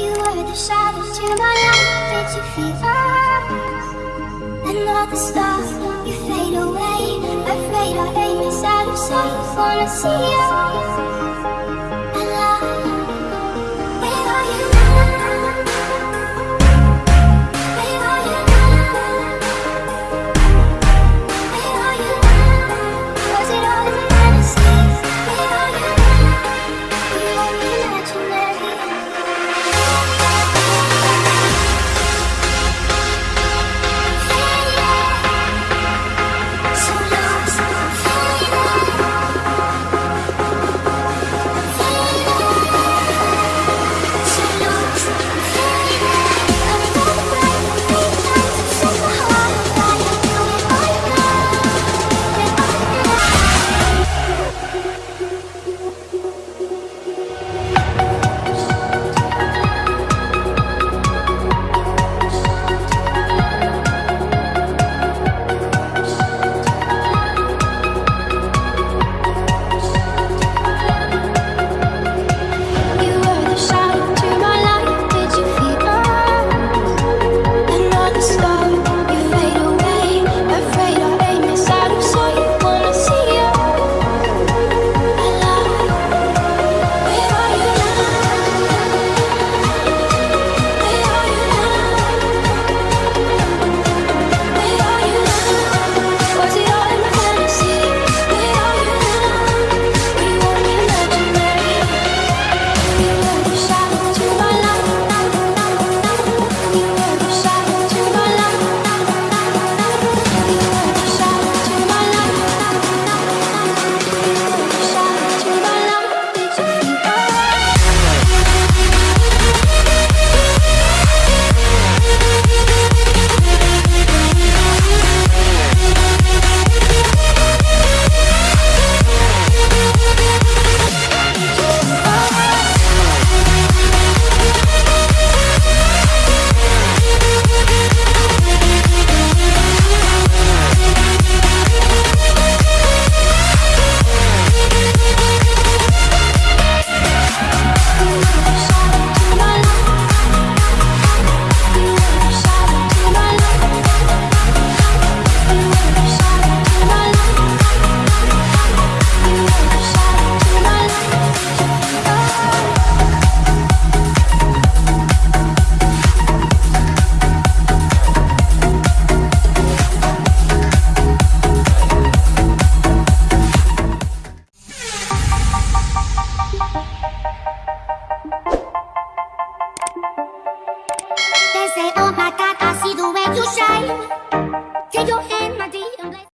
You were the shadow to my light Did you feel all the stars, you fade away. Afraid I'll aim is out of sight. Wanna see you. oh my god